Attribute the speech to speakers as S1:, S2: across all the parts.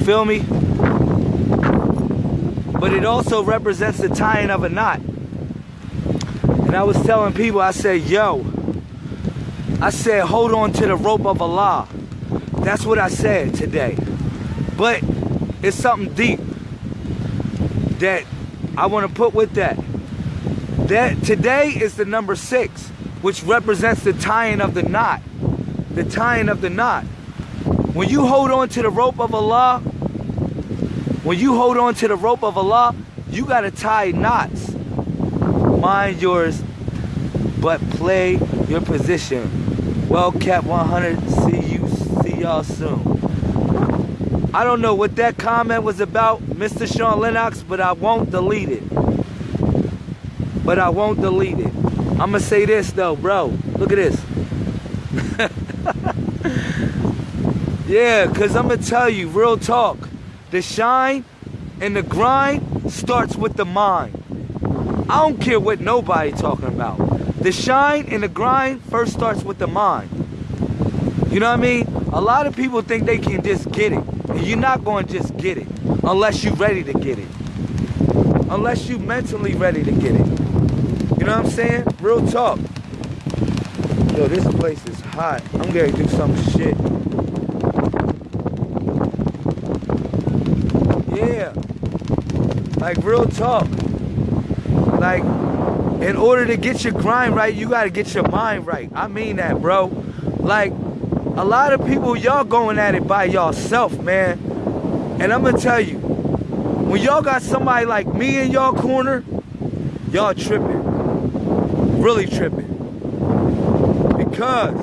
S1: feel me? But it also represents the tying of a knot. And I was telling people, I said, yo, I said, hold on to the rope of Allah. That's what I said today. But it's something deep that I want to put with that. That today is the number six, which represents the tying of the knot. The tying of the knot. When you hold on to the rope of Allah, when you hold on to the rope of Allah, you got to tie knots. Mind yours, but play your position. Well, Cap 100, see you, see y'all soon. I don't know what that comment was about, Mr. Sean Lennox, but I won't delete it. But I won't delete it. I'm gonna say this though, bro. Look at this. yeah, cause I'm gonna tell you, real talk. The shine and the grind starts with the mind. I don't care what nobody talking about. The shine and the grind first starts with the mind. You know what I mean? A lot of people think they can just get it. And you're not going to just get it unless you're ready to get it. Unless you're mentally ready to get it. You know what I'm saying? Real talk. Yo, this place is hot. I'm going to do some shit. Yeah. Like, real talk. Like, in order to get your grind right, you got to get your mind right. I mean that, bro. Like, a lot of people, y'all going at it by yourself, man. And I'm gonna tell you, when y'all got somebody like me in y'all corner, y'all tripping. Really tripping. Because,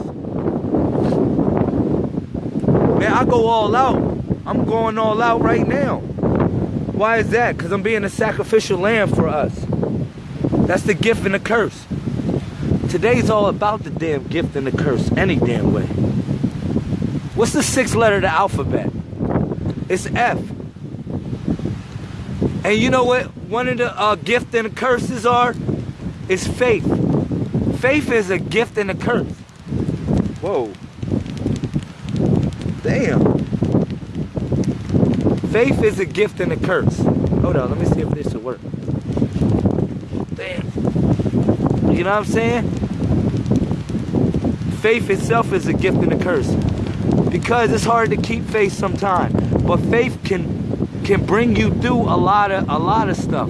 S1: man, I go all out. I'm going all out right now. Why is that? Because I'm being a sacrificial lamb for us. That's the gift and the curse. Today's all about the damn gift and the curse, any damn way. What's the sixth letter of the alphabet? It's F. And you know what one of the uh, gift and the curses are? Is faith. Faith is a gift and a curse. Whoa. Damn. Faith is a gift and a curse. Hold on, let me see if this will work. Damn. You know what I'm saying? Faith itself is a gift and a curse because it's hard to keep faith sometimes. But faith can can bring you through a lot of a lot of stuff.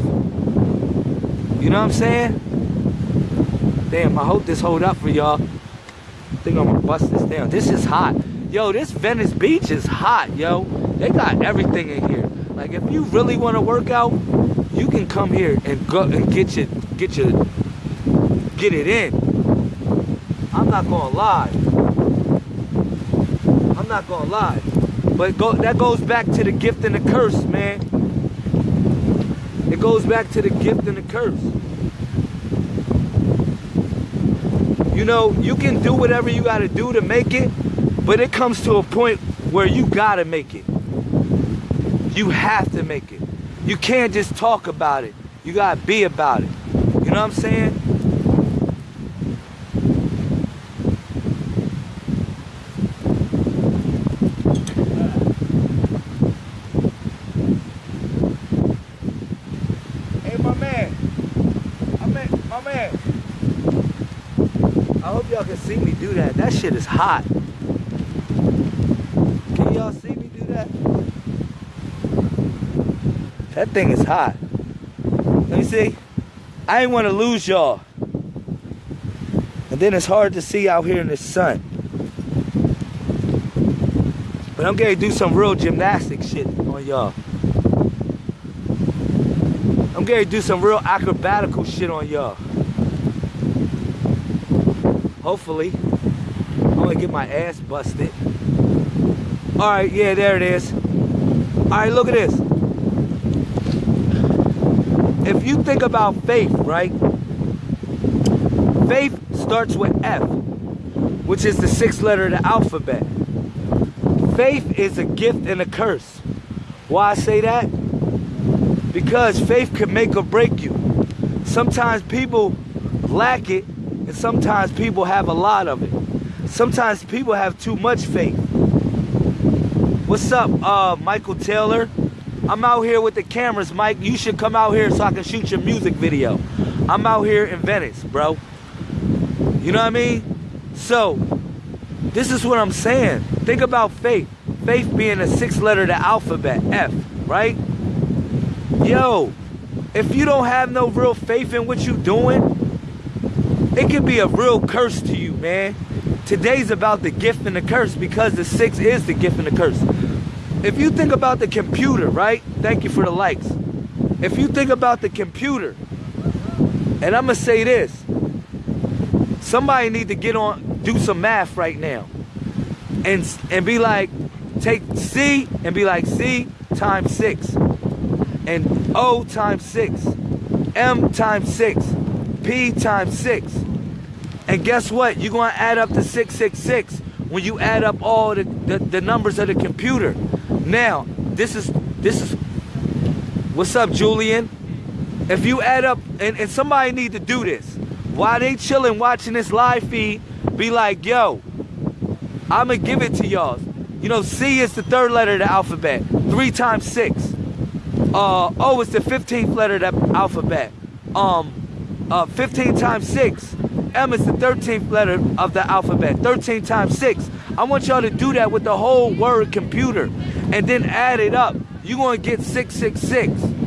S1: You know what I'm saying? Damn, I hope this hold up for y'all. I think I'm gonna bust this down. This is hot. Yo, this Venice Beach is hot, yo. They got everything in here. Like if you really want to work out, you can come here and go and get your get your get it in. I'm not gonna lie. I'm not gonna lie. But go, that goes back to the gift and the curse, man. It goes back to the gift and the curse. You know, you can do whatever you gotta do to make it, but it comes to a point where you gotta make it. You have to make it. You can't just talk about it. You gotta be about it. You know what I'm saying? Y'all can see me do that. That shit is hot. Can y'all see me do that? That thing is hot. Let me see. I ain't want to lose y'all. And then it's hard to see out here in the sun. But I'm gonna do some real gymnastic shit on y'all. I'm gonna do some real acrobatical shit on y'all. Hopefully I'm gonna get my ass busted. All right, yeah, there it is. All right, look at this. If you think about faith, right? Faith starts with F, which is the sixth letter of the alphabet. Faith is a gift and a curse. Why I say that? Because faith can make or break you. Sometimes people lack it, and sometimes people have a lot of it. Sometimes people have too much faith. What's up, uh, Michael Taylor? I'm out here with the cameras, Mike. You should come out here so I can shoot your music video. I'm out here in Venice, bro. You know what I mean? So, this is what I'm saying. Think about faith. Faith being a six letter the alphabet, F, right? Yo, if you don't have no real faith in what you're doing, it can be a real curse to you, man. Today's about the gift and the curse because the six is the gift and the curse. If you think about the computer, right? Thank you for the likes. If you think about the computer, and I'm gonna say this, somebody need to get on, do some math right now, and and be like, take C and be like C times six, and O times six, M times six, P times six, and guess what? You're gonna add up to six six six when you add up all the, the, the numbers of the computer. Now, this is this is what's up, Julian? If you add up and, and somebody need to do this while they chilling watching this live feed, be like, yo, I'ma give it to y'all. You know, C is the third letter of the alphabet. Three times six. Uh O is the 15th letter of the alphabet. Um uh 15 times six. M is the 13th letter of the alphabet. 13 times six. I want y'all to do that with the whole word computer and then add it up. You're going to get 666.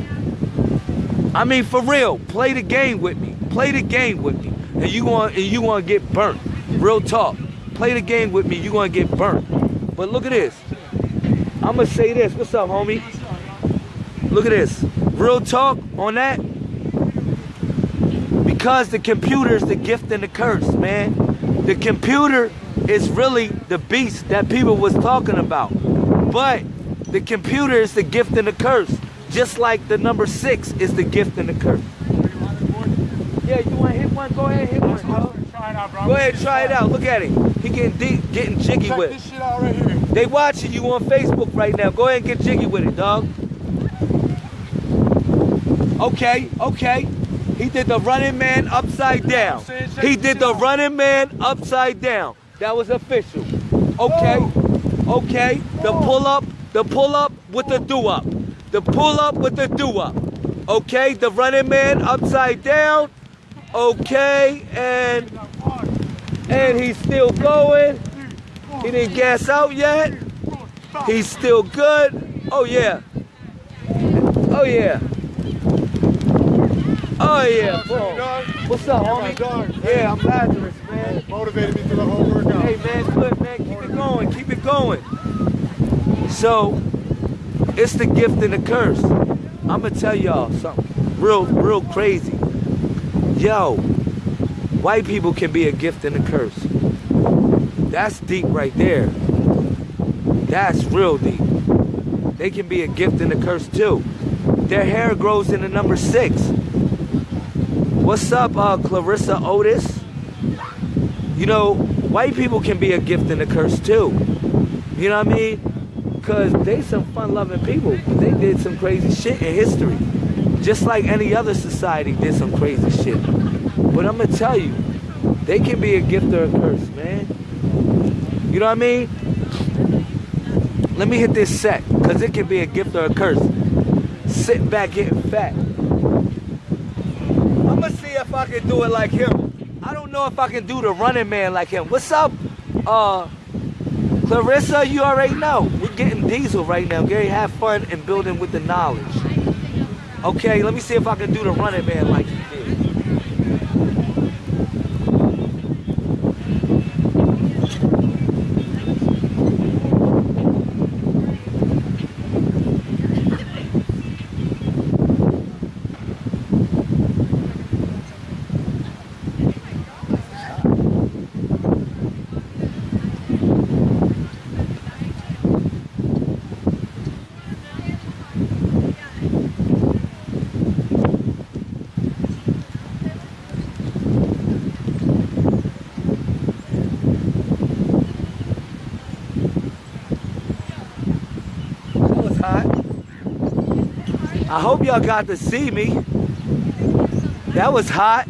S1: I mean, for real, play the game with me. Play the game with me. And you going and you going to get burnt. Real talk. Play the game with me. You're going to get burnt. But look at this. I'm going to say this. What's up, homie? Look at this. Real talk on that. Because the computer is the gift and the curse, man. The computer is really the beast that people was talking about. But the computer is the gift and the curse. Just like the number six is the gift and the curse. Yeah, you want to hit one? Go ahead, hit one. Go ahead, try it out. Look at him. He getting deep, getting jiggy
S2: Check
S1: with
S2: this
S1: it.
S2: shit out right here.
S1: They watching you on Facebook right now. Go ahead and get jiggy with it, dog. Okay, okay. He did the running man upside down. He did the running man upside down. That was official. Okay, okay. The pull up, the pull up with the do up. The pull up with the do up. Okay, the running man upside down. Okay, and and he's still going. He didn't gas out yet. He's still good. Oh yeah. Oh yeah. Oh yeah. What's up, homie? Yeah, I'm Lazarus, man.
S2: Motivated me through the whole workout.
S1: Hey man, good man. Keep it going. Keep it going. So, it's the gift and the curse. I'm gonna tell y'all something real, real crazy. Yo, white people can be a gift and a curse. That's deep right there. That's real deep. They can be a gift and a curse too. Their hair grows in the number six. What's up, uh, Clarissa Otis? You know, white people can be a gift and a curse too. You know what I mean? Because they some fun-loving people. They did some crazy shit in history. Just like any other society did some crazy shit. But I'm to tell you, they can be a gift or a curse, man. You know what I mean? Let me hit this set, because it can be a gift or a curse. Sitting back getting fat. I'm to see if I can do it like him. I don't know if I can do the running man like him. What's up, uh, Clarissa? You already know. We're getting diesel right now. Gary, have fun and building with the knowledge. Okay, let me see if I can do the running man like he did. That was hot. I hope y'all got to see me. That was hot.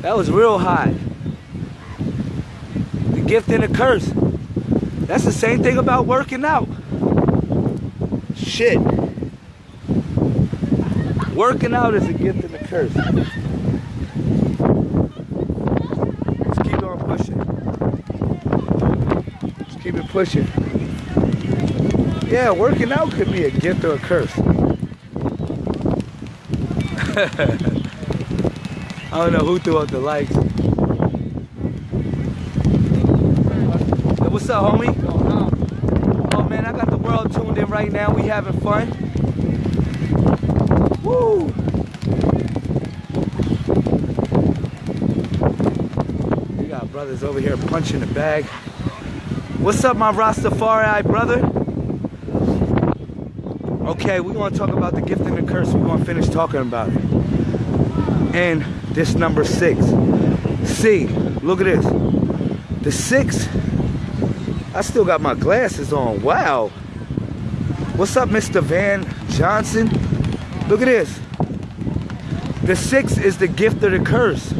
S1: That was real hot. The gift and the curse. That's the same thing about working out. Shit. Working out is a gift and a curse. Let's keep on pushing. Let's keep it pushing. Yeah, working out could be a gift or a curse. I don't know who threw out the lights. Hey, what's up, homie? Oh man, I got the world tuned in right now. We having fun. Woo! We got brothers over here punching the bag. What's up, my Rastafari brother? Okay, we want to talk about the gift and the curse. We're to finish talking about it. And this number six. See, look at this. The six, I still got my glasses on. Wow. What's up, Mr. Van Johnson? Look at this. The six is the gift of the curse.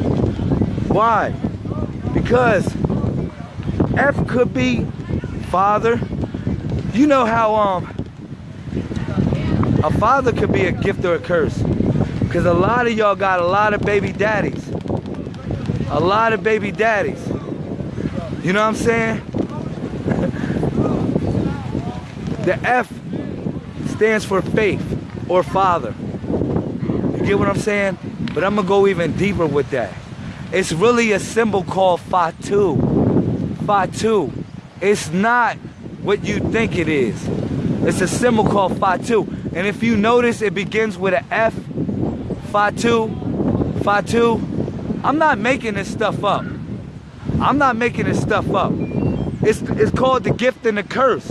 S1: Why? Because F could be father. You know how um a father could be a gift or a curse. Because a lot of y'all got a lot of baby daddies. A lot of baby daddies. You know what I'm saying? the F stands for faith or father. You get what I'm saying? But I'm going to go even deeper with that. It's really a symbol called Fatu. Fatu. It's not what you think it is. It's a symbol called Fatu. And if you notice, it begins with an F. Fatu. Fatu. I'm not making this stuff up. I'm not making this stuff up. It's, it's called the gift and the curse.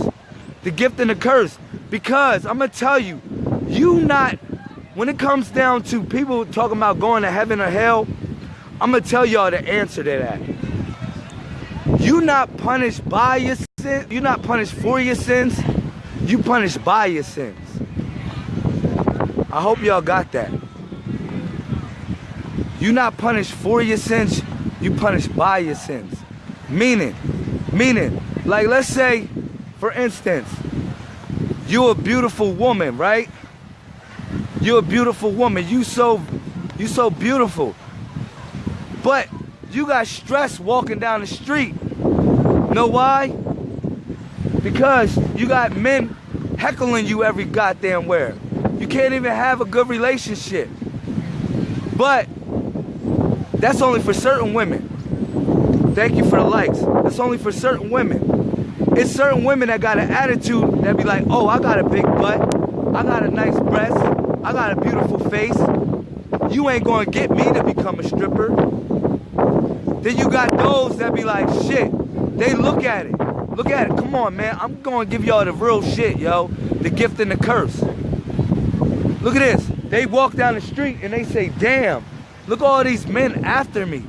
S1: The gift and the curse. Because I'm going to tell you, you not, when it comes down to people talking about going to heaven or hell, I'm going to tell y'all the answer to that. You not punished by your sins. You're not punished for your sins. You punished by your sins. I hope y'all got that. You're not punished for your sins, you punished by your sins. Meaning, meaning, like let's say, for instance, you're a beautiful woman, right? You're a beautiful woman. You so you so beautiful. But you got stress walking down the street. Know why? Because you got men heckling you every goddamn where. You can't even have a good relationship. But that's only for certain women. Thank you for the likes. That's only for certain women. It's certain women that got an attitude that be like, oh, I got a big butt. I got a nice breast. I got a beautiful face. You ain't gonna get me to become a stripper. Then you got those that be like, shit. They look at it. Look at it. Come on, man. I'm gonna give y'all the real shit, yo. The gift and the curse. Look at this. They walk down the street and they say, damn, look all these men after me.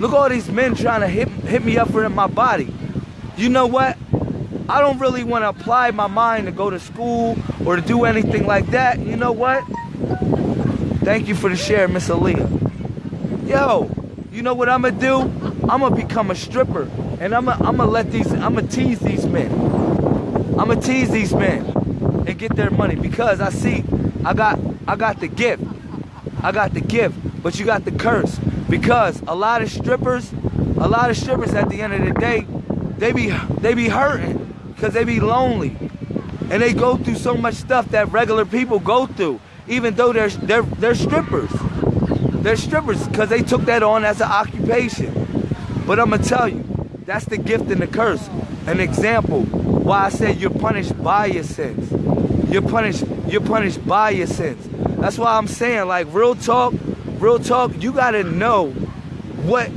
S1: Look all these men trying to hit, hit me up for my body. You know what? I don't really want to apply my mind to go to school or to do anything like that. You know what? Thank you for the share, Miss Aaliyah. Yo, you know what I'm going to do? I'm going to become a stripper. And I'm going to let these, I'm going to tease these men. I'm going to tease these men and get their money because I see I got I got the gift. I got the gift, but you got the curse. Because a lot of strippers, a lot of strippers at the end of the day, they be they be hurting because they be lonely. And they go through so much stuff that regular people go through, even though they're they're they're strippers. They're strippers because they took that on as an occupation. But I'm gonna tell you, that's the gift and the curse. An example why I said you're punished by your sins. You're punished, you're punished by your sins. That's why I'm saying, like, real talk, real talk, you gotta know what,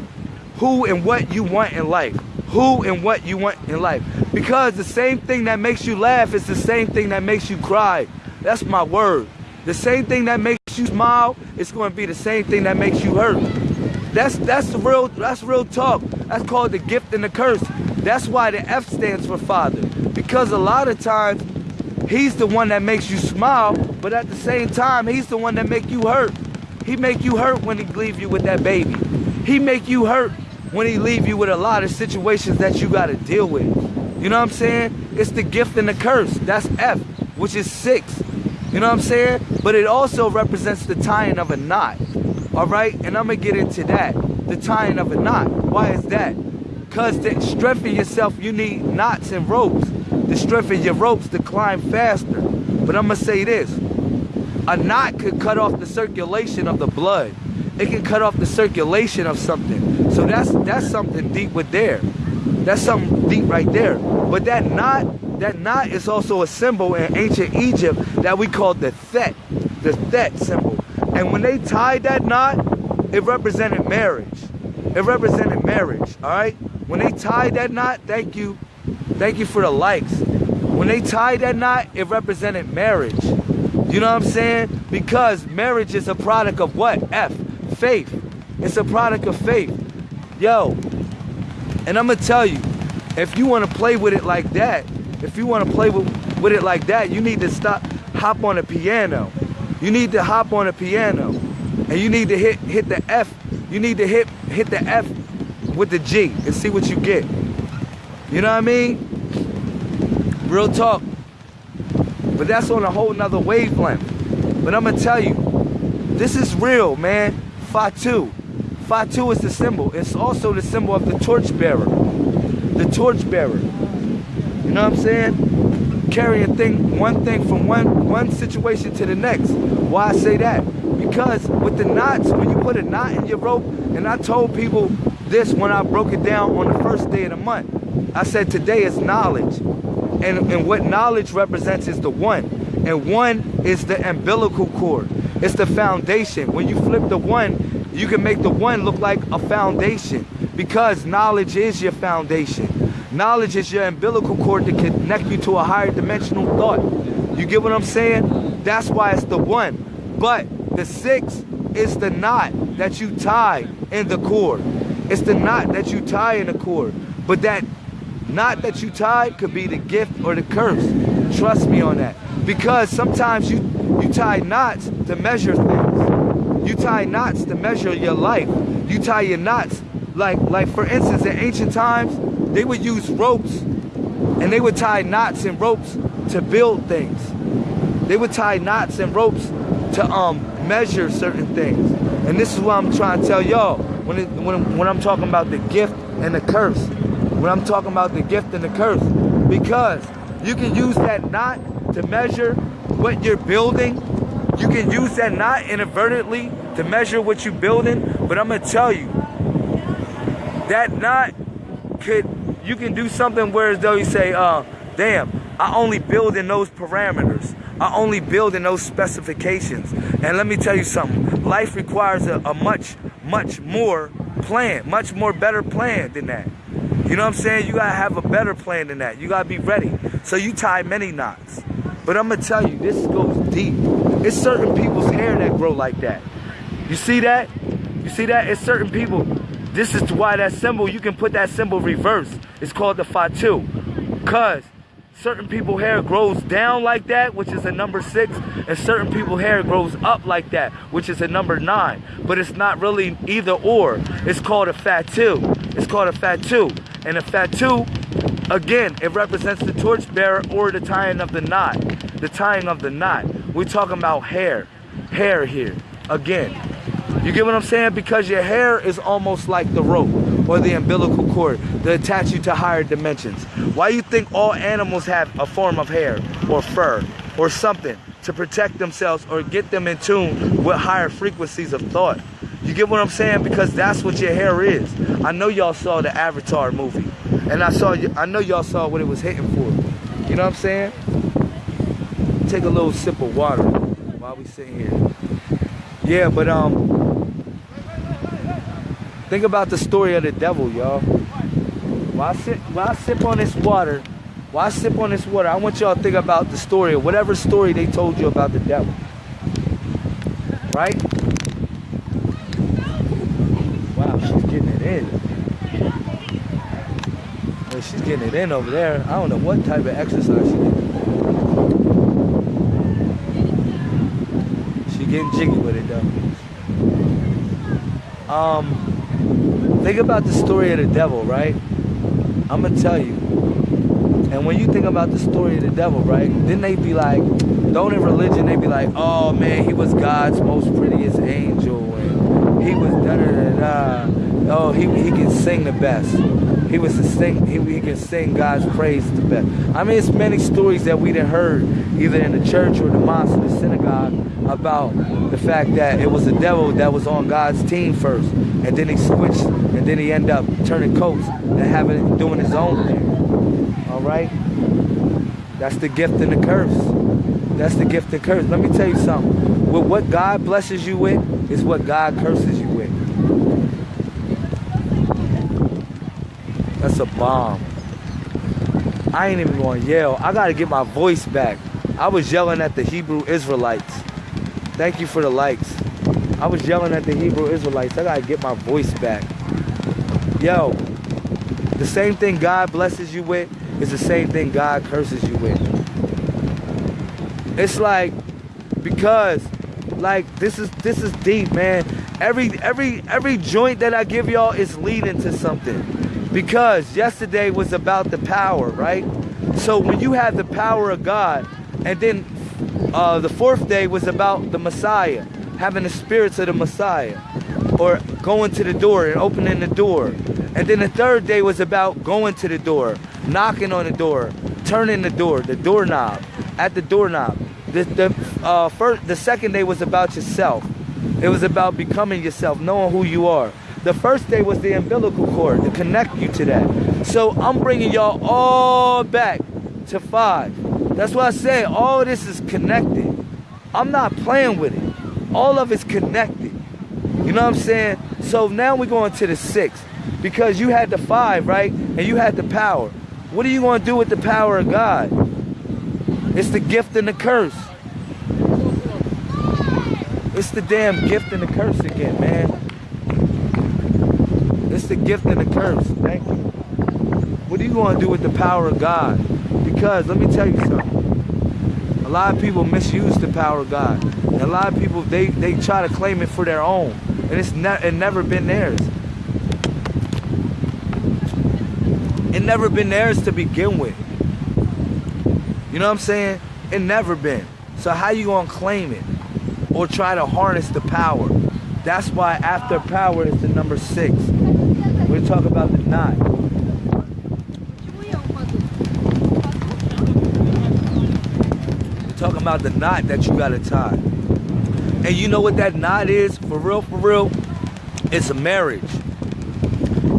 S1: who and what you want in life. Who and what you want in life. Because the same thing that makes you laugh is the same thing that makes you cry. That's my word. The same thing that makes you smile, it's gonna be the same thing that makes you hurt. That's that's the real that's real talk. That's called the gift and the curse. That's why the F stands for father. Because a lot of times He's the one that makes you smile, but at the same time, he's the one that make you hurt. He make you hurt when he leave you with that baby. He make you hurt when he leave you with a lot of situations that you got to deal with. You know what I'm saying? It's the gift and the curse. That's F, which is six. You know what I'm saying? But it also represents the tying of a knot. All right? And I'm to get into that. The tying of a knot. Why is that? Because to strengthen yourself, you need knots and ropes. To strengthen your ropes to climb faster. But I'm to say this. A knot could cut off the circulation of the blood. It can cut off the circulation of something. So that's that's something deep with there. That's something deep right there. But that knot, that knot is also a symbol in ancient Egypt that we call the Thet, the Thet symbol. And when they tied that knot, it represented marriage. It represented marriage, all right? When they tied that knot, thank you, thank you for the likes. When they tied that knot, it represented marriage. You know what I'm saying? Because marriage is a product of what? F, faith. It's a product of faith. Yo, and I'm gonna tell you, if you wanna play with it like that, if you wanna play with, with it like that, you need to stop, hop on a piano. You need to hop on a piano. And you need to hit hit the F, you need to hit hit the F with the G and see what you get. You know what I mean? Real talk. But that's on a whole nother wavelength. But I'm gonna tell you, this is real, man. Fatu. Fatu is the symbol. It's also the symbol of the torchbearer. The torchbearer. You know what I'm saying? Carrying a thing, one thing from one one situation to the next. Why I say that? Because with the knots, when you put a knot in your rope, and I told people this when I broke it down on the first day of the month. I said today is knowledge. And, and what knowledge represents is the one. And one is the umbilical cord. It's the foundation. When you flip the one, you can make the one look like a foundation because knowledge is your foundation. Knowledge is your umbilical cord to connect you to a higher dimensional thought. You get what I'm saying? That's why it's the one. But the six is the knot that you tie in the cord. It's the knot that you tie in the cord. But that knot that you tie could be the gift or the curse. Trust me on that. Because sometimes you, you tie knots to measure things. You tie knots to measure your life. You tie your knots, like, like for instance, in ancient times, they would use ropes and they would tie knots and ropes to build things. They would tie knots and ropes to um, measure certain things. And this is what I'm trying to tell y'all when, it, when, when I'm talking about the gift and the curse. When I'm talking about the gift and the curse. Because you can use that knot to measure what you're building. You can use that knot inadvertently to measure what you're building. But I'm going to tell you, that knot could, you can do something where though you say, uh, damn, I only build in those parameters. I only build in those specifications. And let me tell you something. Life requires a, a much, much more plan, much more better plan than that. You know what I'm saying? You gotta have a better plan than that. You gotta be ready. So you tie many knots. But I'm gonna tell you, this goes deep. It's certain people's hair that grow like that. You see that? You see that? It's certain people. This is why that symbol, you can put that symbol reverse. It's called the Fatu. Cause certain people hair grows down like that, which is a number six, and certain people hair grows up like that, which is a number nine. But it's not really either or. It's called a fatu. It's called a fatu. And a fatu, again, it represents the torchbearer or the tying of the knot. The tying of the knot. We're talking about hair. Hair here. Again. You get what I'm saying? Because your hair is almost like the rope or the umbilical cord to attach you to higher dimensions. Why you think all animals have a form of hair or fur or something to protect themselves or get them in tune with higher frequencies of thought? You get what I'm saying? Because that's what your hair is. I know y'all saw the Avatar movie. And I saw I know y'all saw what it was hitting for. You know what I'm saying? Take a little sip of water while we sit here. Yeah, but um Think about the story of the devil, y'all. Sit, while I sip on this water, I sip on this water, I want y'all to think about the story, whatever story they told you about the devil. Right? Wow, she's getting it in. She's getting it in over there. I don't know what type of exercise she did. She getting jiggy with it though. Um, Think about the story of the devil, right? I'm gonna tell you. And when you think about the story of the devil, right? Then they be like, don't in religion they be like, oh man, he was God's most prettiest angel, and he was da da da da. Oh, he he can sing the best. He was to sing. He, he can sing God's praise the best. I mean, it's many stories that we done heard, either in the church or the mosque or the synagogue, about the fact that it was the devil that was on God's team first, and then he switched, and then he ended up turning coats and having doing his own thing. All right, that's the gift and the curse. That's the gift and curse. Let me tell you something. With what God blesses you with is what God curses you with. That's a bomb. I ain't even gonna yell. I gotta get my voice back. I was yelling at the Hebrew Israelites. Thank you for the likes. I was yelling at the Hebrew Israelites. I gotta get my voice back. Yo, the same thing God blesses you with is the same thing God curses you with. It's like because like this is this is deep, man. Every every every joint that I give y'all is leading to something. Because yesterday was about the power, right? So when you have the power of God, and then uh, the fourth day was about the Messiah, having the spirits of the Messiah, or going to the door and opening the door. And then the third day was about going to the door, knocking on the door, turning the door, the doorknob, at the doorknob. The, the, uh, first, the second day was about yourself. It was about becoming yourself, knowing who you are. The first day was the umbilical cord to connect you to that. So I'm bringing y'all all back to five. That's why I say all this is connected. I'm not playing with it. All of it's connected. You know what I'm saying? So now we're going to the six because you had the five, right? And you had the power. What are you going to do with the power of God? It's the gift and the curse. It's the damn gift and the curse again, man. The gift and the curse. Thank you. What are you going to do with the power of God? Because let me tell you something. A lot of people misuse the power of God. And a lot of people, they, they try to claim it for their own. And it's ne it never been theirs. It never been theirs to begin with. You know what I'm saying? It never been. So how you gonna claim it? Or try to harness the power? That's why after power is the number six. We're about the knot. We're talking about the knot that you gotta tie. And you know what that knot is? For real, for real? It's a marriage.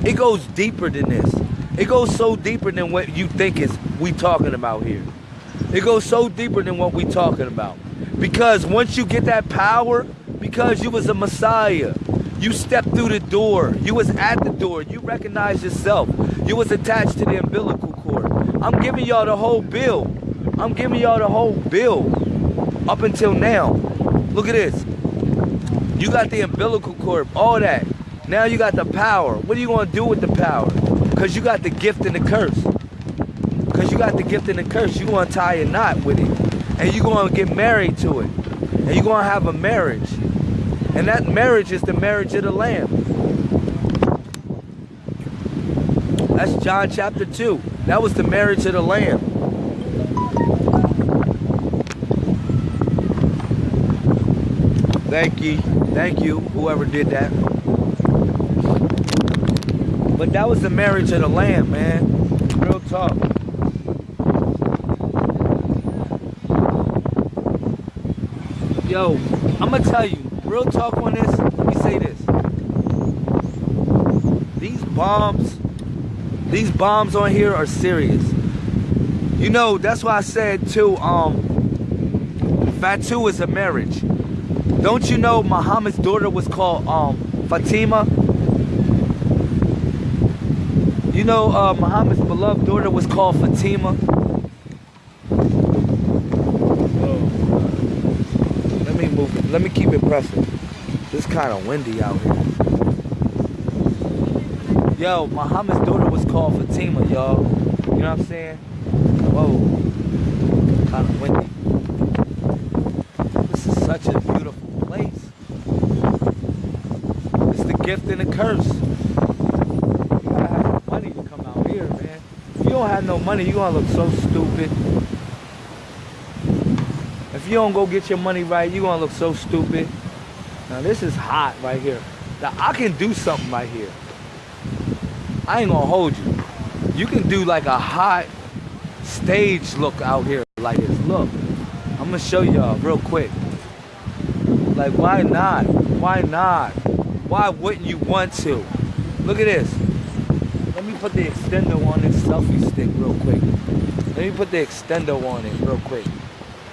S1: It goes deeper than this. It goes so deeper than what you think is we talking about here. It goes so deeper than what we talking about. Because once you get that power, because you was a Messiah, you stepped through the door. You was at the door. You recognized yourself. You was attached to the umbilical cord. I'm giving y'all the whole bill. I'm giving y'all the whole bill up until now. Look at this. You got the umbilical cord, all that. Now you got the power. What are you going to do with the power? Because you got the gift and the curse. Because you got the gift and the curse. You're going to tie a knot with it. And you're going to get married to it. And you're going to have a marriage. And that marriage is the marriage of the Lamb. That's John chapter 2. That was the marriage of the Lamb. Thank you. Thank you, whoever did that. But that was the marriage of the Lamb, man. Real talk. Yo, I'm gonna tell you, real talk on this, let me say this. These bombs, these bombs on here are serious. You know, that's why I said too, um, Fatu is a marriage. Don't you know Muhammad's daughter was called um, Fatima? You know uh, Muhammad's beloved daughter was called Fatima? Let me move it. Pressing. It's kind of windy out here. Yo, Muhammad's daughter was called Fatima, y'all. You know what I'm saying? Whoa. Kind of windy. This is such a beautiful place. It's the gift and the curse. You gotta have money to come out here, man. If you don't have no money, you gonna look so stupid. If you don't go get your money right, you gonna look so stupid. Now this is hot right here. Now I can do something right here. I ain't gonna hold you. You can do like a hot stage look out here like this. Look, I'm gonna show y'all real quick. Like why not? Why not? Why wouldn't you want to? Look at this. Let me put the extender on this selfie stick real quick. Let me put the extender on it real quick.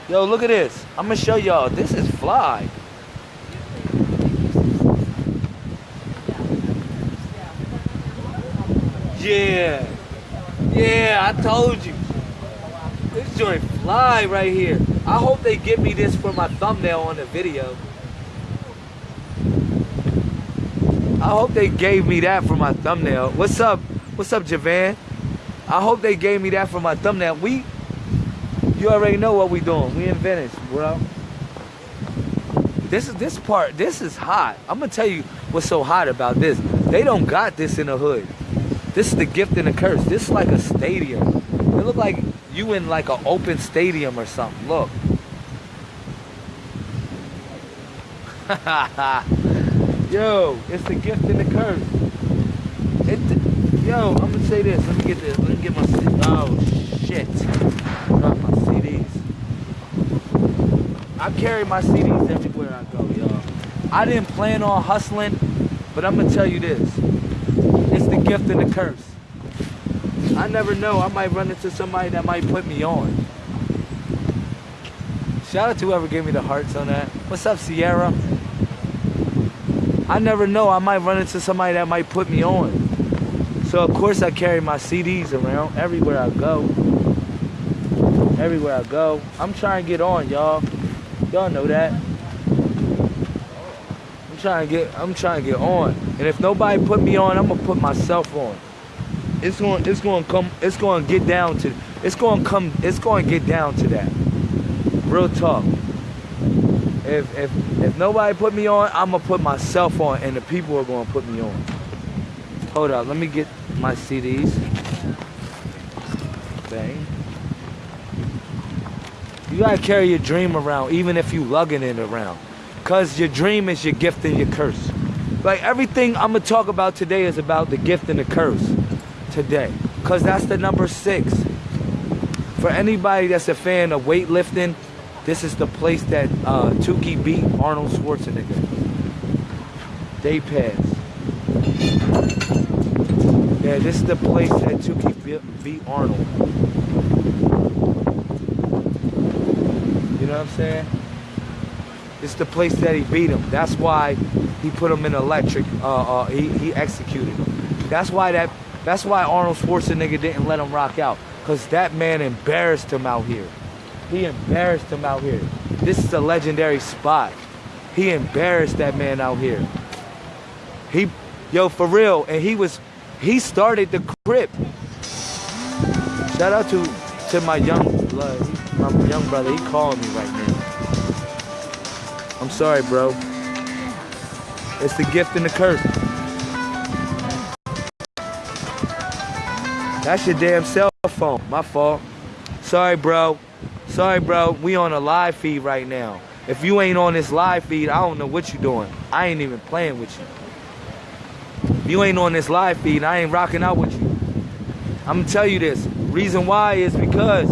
S1: Yo, look at this. I'm gonna show y'all. This is fly. Yeah. Yeah, I told you. This joint fly right here. I hope they give me this for my thumbnail on the video. I hope they gave me that for my thumbnail. What's up? What's up, Javan? I hope they gave me that for my thumbnail. We, you already know what we doing. We in Venice, bro. This is this part. This is hot. I'm gonna tell you what's so hot about this. They don't got this in the hood. This is the gift and the curse. This is like a stadium. It look like you in like an open stadium or something. Look. Yo, it's the gift and the curse. It, yo, I'm gonna say this. Let me get this. Let me get my. Oh shit! Drop my CDs. I carry my CDs everywhere I go, y'all. I didn't plan on hustling, but I'm gonna tell you this. Gift and the curse. I never know. I might run into somebody that might put me on. Shout out to whoever gave me the hearts on that. What's up, Sierra? I never know. I might run into somebody that might put me on. So of course I carry my CDs around everywhere I go. Everywhere I go. I'm trying to get on, y'all. Y'all know that. Trying to get I'm trying to get on. And if nobody put me on, I'm gonna put myself on. It's going it's going to come it's going to get down to it's going to come it's going to get down to that. Real talk. If if if nobody put me on, I'm gonna put myself on, and the people are gonna put me on. Hold up, let me get my CDs. Bang. You gotta carry your dream around, even if you lugging it around, cause your dream is your gift and your curse. Like everything I'm gonna talk about today is about the gift and the curse today, cause that's the number six. For anybody that's a fan of weightlifting this is the place that uh, Tookie beat Arnold Schwarzenegger. Day pass. Yeah, this is the place that Tookie beat Arnold. You know what I'm saying? It's the place that he beat him. That's why he put him in electric. Uh, uh, he he executed him. That's why that. That's why Arnold Schwarzenegger didn't let him rock out, cause that man embarrassed him out here. He embarrassed him out here. This is a legendary spot. He embarrassed that man out here. He, yo, for real. And he was, he started the crip. Shout out to, to my young, my young brother. He calling me right now. I'm sorry, bro. It's the gift and the curse. That's your damn cell phone. My fault. Sorry, bro. Sorry, bro. We on a live feed right now. If you ain't on this live feed, I don't know what you doing. I ain't even playing with you. If you ain't on this live feed, I ain't rocking out with you. I'm gonna tell you this. Reason why is because,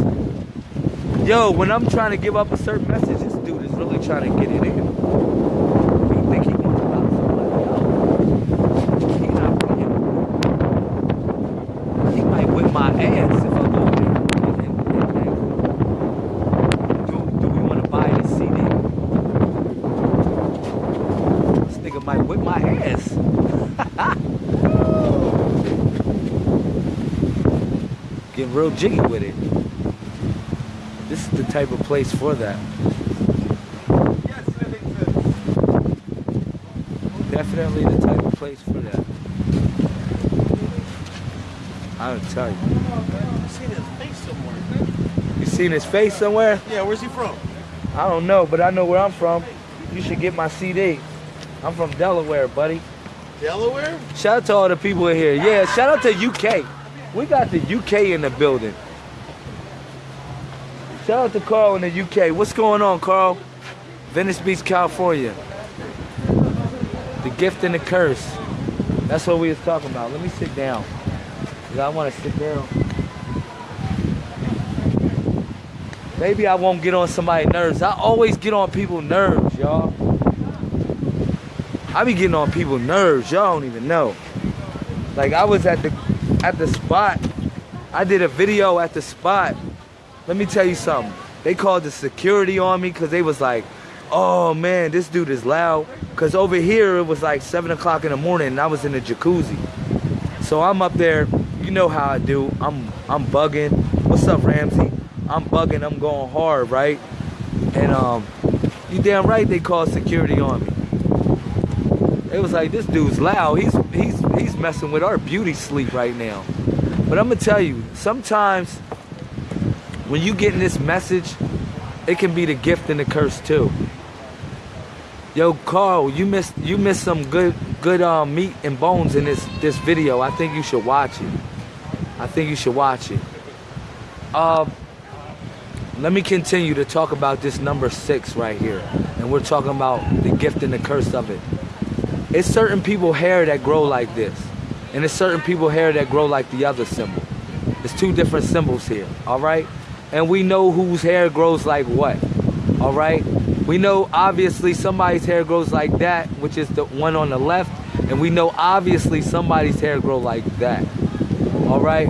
S1: yo, when I'm trying to give up a certain message, this dude is really trying to get it in. You think he wants to knock somebody out? He not playing. He might whip my ass if I go there. and- and- and- and- Do, do we want to buy this CD? This nigga might whip my ass. Real jiggy with it. This is the type of place for that. Definitely the type of place for that. I'll tell you.
S2: I've seen his face somewhere.
S1: You seen his face somewhere?
S2: Yeah, where's he from?
S1: I don't know, but I know where I'm from. You should get my CD. I'm from Delaware, buddy.
S2: Delaware?
S1: Shout out to all the people in here. Yeah, shout out to UK. We got the UK in the building. Shout out to Carl in the UK. What's going on, Carl? Venice Beach, California. The gift and the curse. That's what we was talking about. Let me sit down. I want to sit down. Maybe I won't get on somebody's nerves. I always get on people's nerves, y'all. I be getting on people's nerves. Y'all don't even know. Like I was at the at the spot. I did a video at the spot. Let me tell you something. They called the security on me because they was like, oh man, this dude is loud. Cause over here it was like seven o'clock in the morning and I was in the jacuzzi. So I'm up there, you know how I do. I'm I'm bugging. What's up, Ramsey? I'm bugging, I'm going hard, right? And um, you damn right they called security on me. It was like this dude's loud. He's he's messing with our beauty sleep right now. But I'm gonna tell you, sometimes when you getting this message, it can be the gift and the curse too. Yo, Carl, you missed you missed some good good um, meat and bones in this this video. I think you should watch it. I think you should watch it. Uh, let me continue to talk about this number six right here, and we're talking about the gift and the curse of it. It's certain people hair that grow like this, and it's certain people hair that grow like the other symbol. It's two different symbols here, all right? And we know whose hair grows like what, all right? We know obviously somebody's hair grows like that, which is the one on the left, and we know obviously somebody's hair grow like that, all right?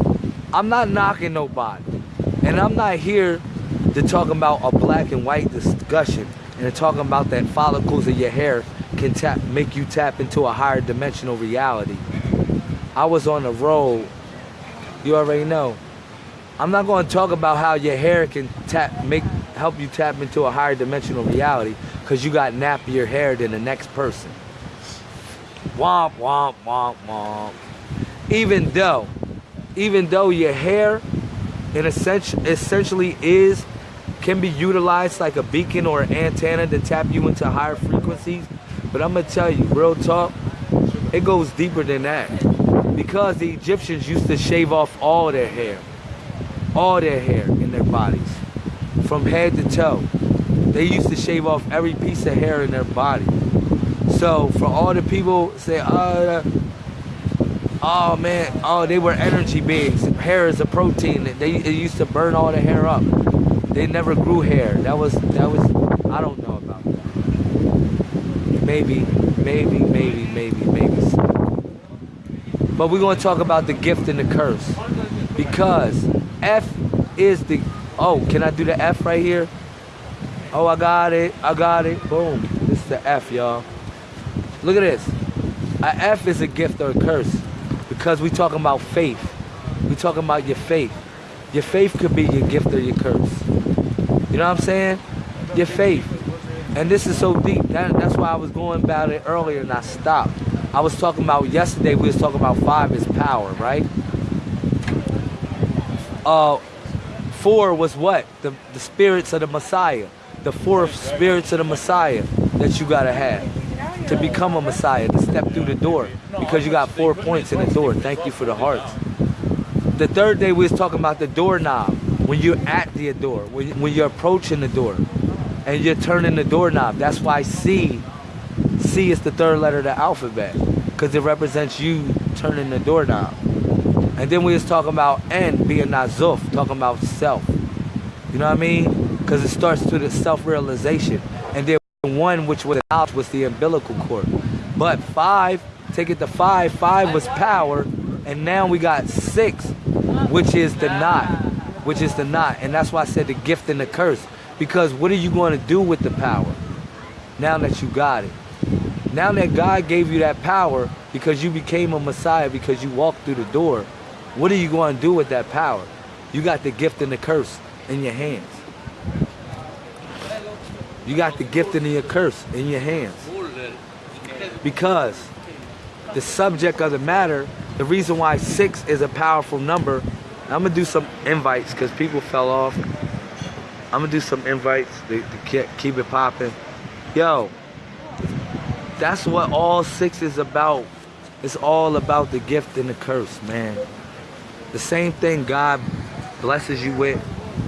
S1: I'm not knocking nobody, and I'm not here to talk about a black and white discussion and talking about that follicles of your hair can tap make you tap into a higher dimensional reality. I was on the road. You already know. I'm not going to talk about how your hair can tap make help you tap into a higher dimensional reality because you got nappier hair than the next person. Womp womp womp womp. Even though, even though your hair, in essential, essentially is can be utilized like a beacon or an antenna to tap you into higher frequencies. But I'm gonna tell you, real talk, it goes deeper than that. Because the Egyptians used to shave off all their hair, all their hair in their bodies, from head to toe. They used to shave off every piece of hair in their body. So for all the people say, oh, oh man, oh they were energy beings. Hair is a protein. They, used to burn all the hair up. They never grew hair. That was that was I don't know. Maybe, maybe, maybe, maybe, maybe. But we're gonna talk about the gift and the curse. Because F is the oh, can I do the F right here? Oh I got it, I got it. Boom. This is the F, y'all. Look at this. A F is a gift or a curse. Because we talking about faith. We talking about your faith. Your faith could be your gift or your curse. You know what I'm saying? Your faith. And this is so deep. That, that's why I was going about it earlier and I stopped. I was talking about yesterday, we was talking about five is power, right? Uh, four was what? The, the spirits of the Messiah. The four spirits of the Messiah that you gotta have to become a Messiah, to step through the door. Because you got four points in the door. Thank you for the hearts. The third day we was talking about the doorknob. When you're at the door, when, when you're approaching the door, and you're turning the doorknob. That's why C, C is the third letter of the alphabet, because it represents you turning the doorknob. And then we was talking about N being Nazuf, talking about self. You know what I mean? Because it starts to the self-realization. And then one, which was out, was the umbilical cord. But five, take it to five, five was power, and now we got six, which is the knot, which is the knot. And that's why I said the gift and the curse. Because what are you going to do with the power now that you got it? Now that God gave you that power because you became a Messiah, because you walked through the door, what are you going to do with that power? You got the gift and the curse in your hands. You got the gift and the curse in your hands. Because the subject of the matter, the reason why six is a powerful number, I'm going to do some invites because people fell off. I'm gonna do some invites to, to keep it popping. Yo, that's what all six is about. It's all about the gift and the curse, man. The same thing God blesses you with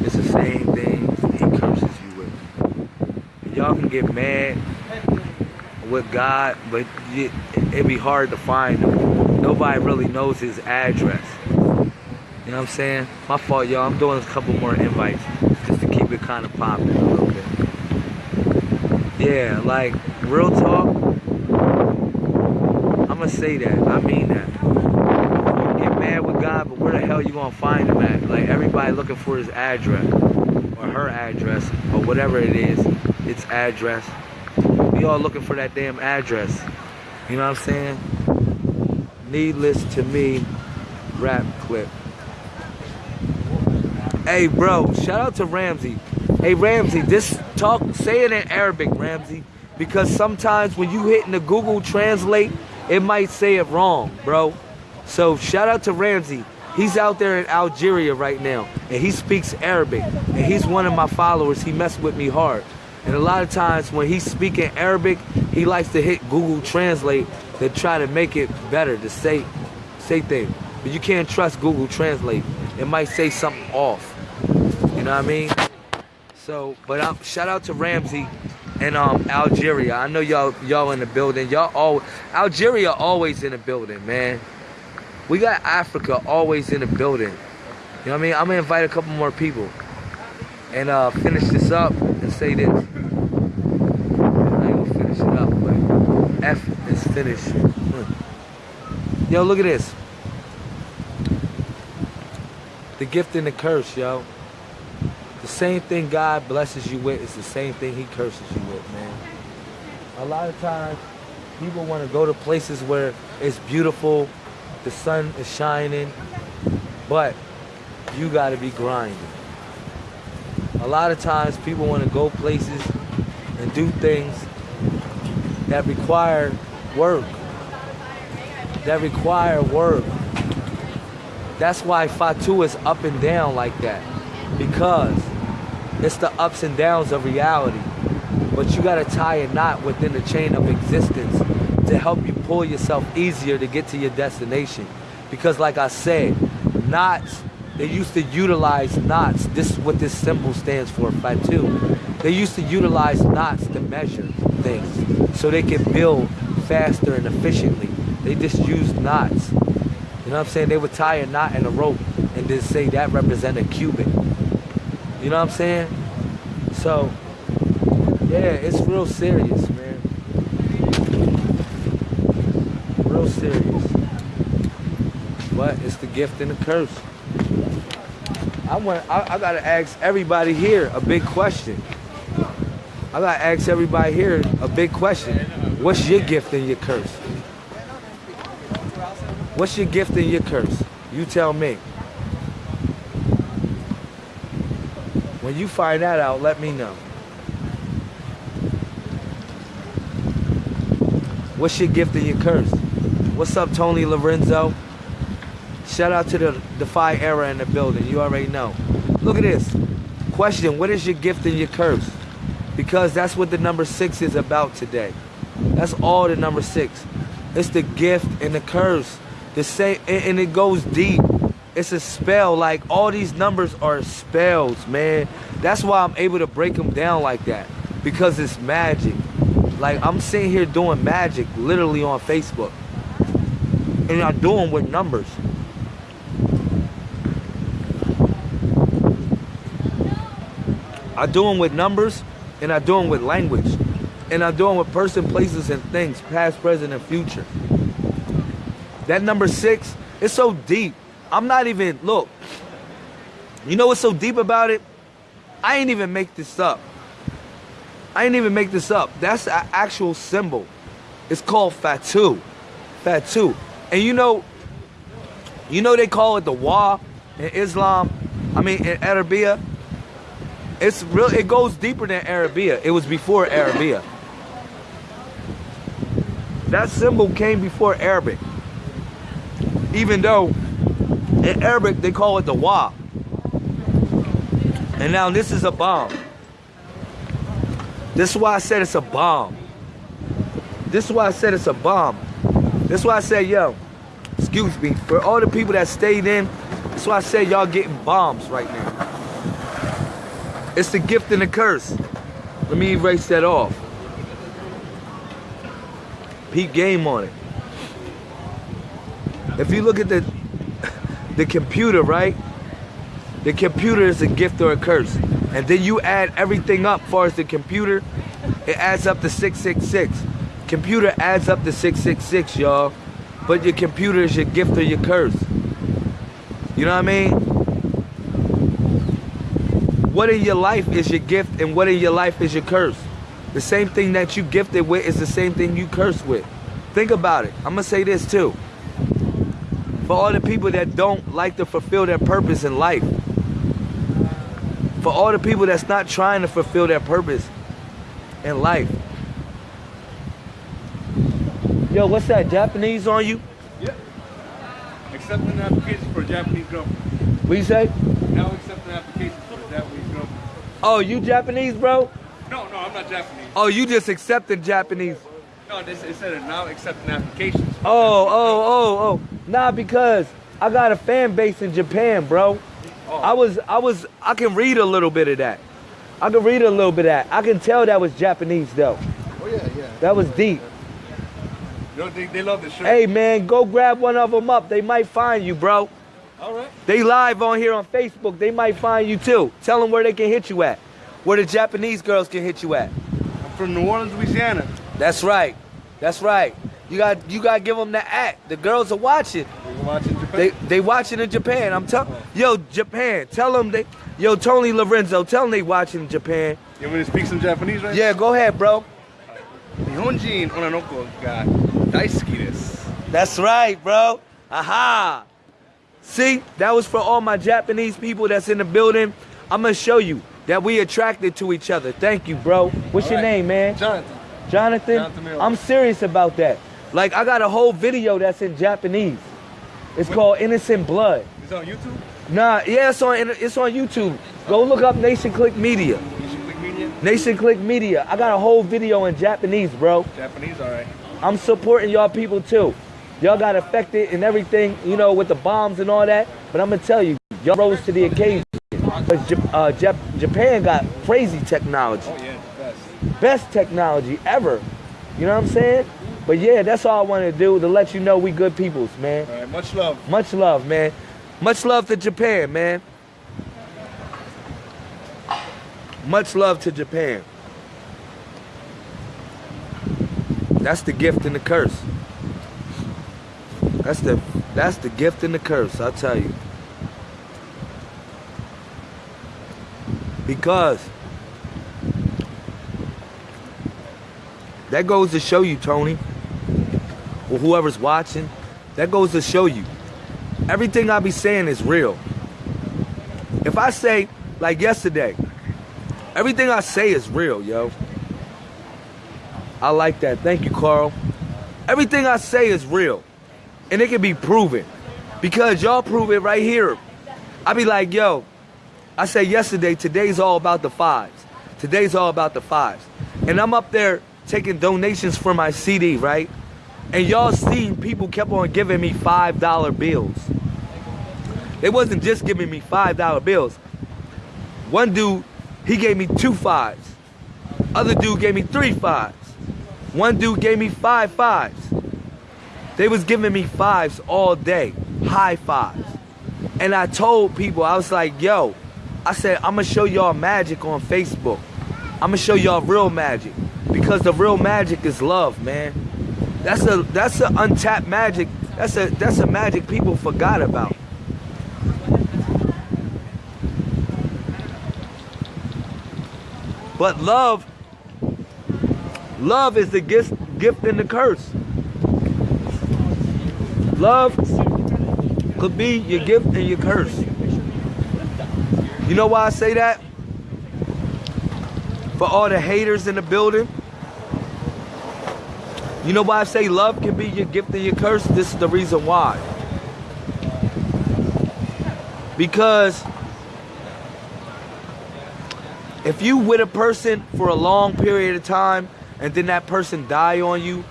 S1: is the same thing he curses you with. Y'all can get mad with God, but it, it'd be hard to find him. Nobody really knows his address. You know what I'm saying? My fault, y'all. I'm doing a couple more invites keep it kind of popping a little bit. Yeah, like, real talk, I'm going to say that. I mean that. Get mad with God, but where the hell you to find him at? Like, everybody looking for his address or her address or whatever it is, its address. We all looking for that damn address. You know what I'm saying? Needless to me, rap clip. Hey, bro, shout out to Ramsey. Hey, Ramsey, this talk, say it in Arabic, Ramsey, because sometimes when you hit in the Google Translate, it might say it wrong, bro. So shout out to Ramsey. He's out there in Algeria right now, and he speaks Arabic, and he's one of my followers. He messed with me hard. And a lot of times when he's speaking Arabic, he likes to hit Google Translate to try to make it better, to say, say things. But you can't trust Google Translate. It might say something off. You know what I mean? So, but shout out to Ramsey and um Algeria. I know y'all y'all in the building. Y'all all Algeria always in the building, man. We got Africa always in the building. You know what I mean? I'm gonna invite a couple more people and uh finish this up and say this. I ain't gonna finish it up, but F is finished. Yo, look at this. The gift and the curse, yo. The same thing God blesses you with is the same thing He curses you with, man. A lot of times, people want to go to places where it's beautiful, the sun is shining, but you got to be grinding. A lot of times, people want to go places and do things that require work. That require work. That's why Fatu is up and down like that. Because it's the ups and downs of reality. But you gotta tie a knot within the chain of existence to help you pull yourself easier to get to your destination. Because like I said, knots, they used to utilize knots. This is what this symbol stands for, Fatu. They used to utilize knots to measure things so they could build faster and efficiently. They just used knots. You know what I'm saying? They would tie a knot in a rope and then say that represent a cubit. You know what I'm saying? So, yeah, it's real serious, man. Real serious. But it's the gift and the curse. I want. I, I gotta ask everybody here a big question. I gotta ask everybody here a big question. What's your gift and your curse? What's your gift and your curse? You tell me. When you find that out, let me know. What's your gift and your curse? What's up, Tony Lorenzo? Shout out to the Defy Era in the building. You already know. Look at this. Question, what is your gift and your curse? Because that's what the number six is about today. That's all the number six. It's the gift and the curse. The same, and it goes deep. It's a spell. Like all these numbers are spells, man. That's why I'm able to break them down like that because it's magic. Like I'm sitting here doing magic literally on Facebook, and I'm doing with numbers. I do them with numbers, and I do them with language, and I do them with person, places, and things, past, present, and future. That number six, it's so deep. I'm not even, look, you know what's so deep about it? I ain't even make this up. I ain't even make this up. That's an actual symbol. It's called Fatu. Fatu. And you know, you know they call it the Wa in Islam. I mean in Arabia. It's real it goes deeper than Arabia. It was before Arabia. That symbol came before Arabic. Even though in Arabic they call it the Wa. And now this is a bomb. This is why I said it's a bomb. This is why I said it's a bomb. This is why I said, yo, excuse me, for all the people that stayed in That's why I said y'all getting bombs right now. It's the gift and the curse. Let me erase that off. Peep game on it. If you look at the the computer, right? The computer is a gift or a curse. And then you add everything up far as the computer, it adds up to 666. Computer adds up to 666, y'all. But your computer is your gift or your curse. You know what I mean? What in your life is your gift and what in your life is your curse? The same thing that you gifted with is the same thing you curse with. Think about it. I'm gonna say this too. For all the people that don't like to fulfill their purpose in life. For all the people that's not trying to fulfill their purpose in life. Yo, what's that? Japanese on you?
S3: Yep. Accepting an application for a Japanese girlfriend.
S1: What you say?
S3: Now accepting an application for a Japanese girlfriend.
S1: Oh, you Japanese, bro?
S3: No, no, I'm not Japanese.
S1: Oh, you just accepted Japanese.
S3: No, this it said now accepting applications.
S1: Oh, oh, oh, oh. Nah, because I got a fan base in Japan, bro.
S3: Oh.
S1: I was, I was, I can read a little bit of that. I can read a little bit of that. I can tell that was Japanese, though.
S3: Oh yeah, yeah.
S1: That was deep.
S3: You know, they, they love the shirt.
S1: Hey, man, go grab one of them up. They might find you, bro.
S3: All right.
S1: They live on here on Facebook. They might find you, too. Tell them where they can hit you at. Where the Japanese girls can hit you at.
S3: I'm from New Orleans, Louisiana.
S1: That's right. That's right. You got you got to give them the act. The girls are watching.
S3: They watching Japan.
S1: They, they watching in Japan. I'm telling. Yo, Japan. Tell them they. Yo, Tony Lorenzo. Tell them they watching Japan.
S3: You want me to speak some Japanese right
S1: Yeah, go ahead, bro.
S3: Nihonjin onanoko ga daisuki.
S1: That's right, bro. Aha. See, that was for all my Japanese people that's in the building. I'm going to show you that we attracted to each other. Thank you, bro. What's
S3: all
S1: your
S3: right.
S1: name, man?
S3: Jonathan.
S1: Jonathan,
S3: Jonathan
S1: I'm serious about that. Like I got a whole video that's in Japanese. It's called Innocent Blood.
S3: It's on YouTube.
S1: Nah, yeah, it's on it's on YouTube. Go look up Nation Click Media.
S3: Should click media.
S1: Nation Click Media. I got a whole video in Japanese, bro.
S3: Japanese, all right.
S1: I'm supporting y'all people too. Y'all got affected and everything, you know, with the bombs and all that. But I'm gonna tell you, y'all rose to the occasion. But uh, Jap- Japan got crazy technology,
S3: Oh yeah, best.
S1: best technology ever. You know what I'm saying? But yeah, that's all I wanted to do to let you know we good peoples, man.
S3: All right, much love.
S1: Much love, man. Much love to Japan, man. Much love to Japan. That's the gift and the curse. That's the that's the gift and the curse, I'll tell you. Because that goes to show you, Tony, or whoever's watching, that goes to show you everything I be saying is real. If I say, like yesterday, everything I say is real, yo. I like that. Thank you, Carl. Everything I say is real. And it can be proven. Because y'all prove it right here. I be like, yo, I said yesterday, today's all about the fives. Today's all about the fives. And I'm up there taking donations for my CD, right? And y'all seen people kept on giving me $5 bills. They wasn't just giving me $5 bills. One dude, he gave me two fives. Other dude gave me three fives. One dude gave me five fives. They was giving me fives all day, high fives. And I told people, I was like, yo, I said, I'm gonna show y'all magic on Facebook. I'm gonna show y'all real magic. Because the real magic is love, man. That's a that's a untapped magic. That's a that's a magic people forgot about. But love, love is the gift, gift and the curse. Love could be your gift and your curse. You know why I say that? For all the haters in the building. You know why I say love can be your gift and your curse? This is the reason why. Because if you with a person for a long period of time and then that person die on you,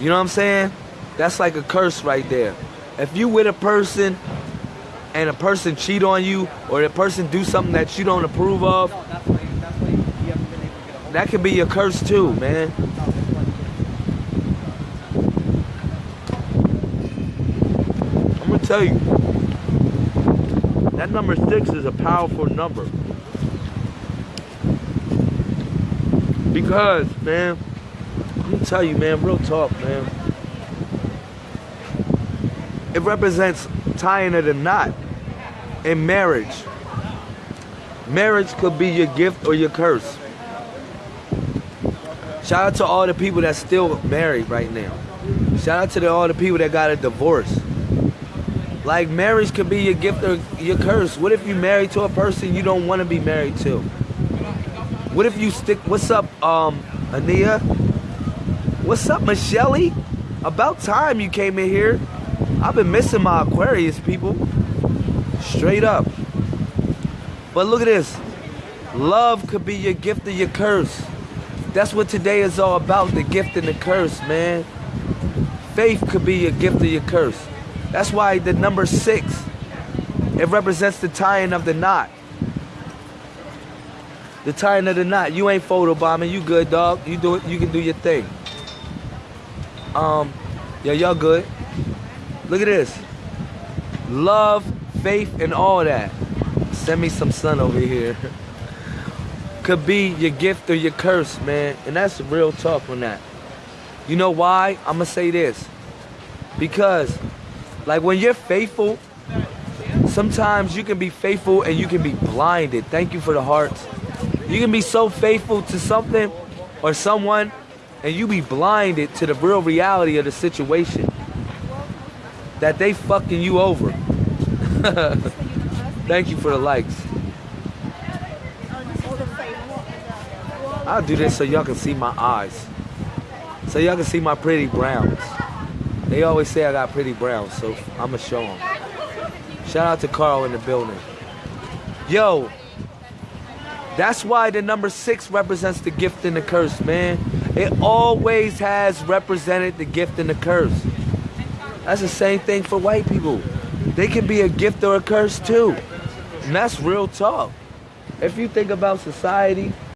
S1: you know what I'm saying? That's like a curse right there. If you with a person and a person cheat on you or a person do something that you don't approve of, that can be your curse too, man. I'm gonna tell you. That number six is a powerful number. Because, man, I'm gonna tell you, man, real talk, man. It represents tying of the knot in marriage. Marriage could be your gift or your curse. Shout out to all the people that's still married right now. Shout out to the, all the people that got a divorce. Like marriage could be your gift or your curse. What if you married to a person you don't want to be married to? What if you stick? What's up, um, Ania? What's up, Michelle? About time you came in here. I've been missing my Aquarius people. Straight up. But look at this. Love could be your gift or your curse. That's what today is all about, the gift and the curse, man. Faith could be your gift or your curse. That's why the number six, it represents the tying of the knot. The tying of the knot. You ain't photobombing. You good, dog. You do it. You can do your thing. Um, yeah, y'all good. Look at this. Love, faith, and all that. Send me some sun over here. Could be your gift or your curse, man. And that's real tough on that. You know why? I'm gonna say this. Because, like, when you're faithful, sometimes you can be faithful and you can be blinded. Thank you for the hearts. You can be so faithful to something or someone and you be blinded to the real reality of the situation that they fucking you over. Thank you for the likes. I'll do this so y'all can see my eyes. So y'all can see my pretty browns. They always say I got pretty browns, so I'ma show them. Shout out to Carl in the building. Yo, that's why the number six represents the gift and the curse, man. It always has represented the gift and the curse. That's the same thing for white people. They can be a gift or a curse too. And that's real talk. If you think about society,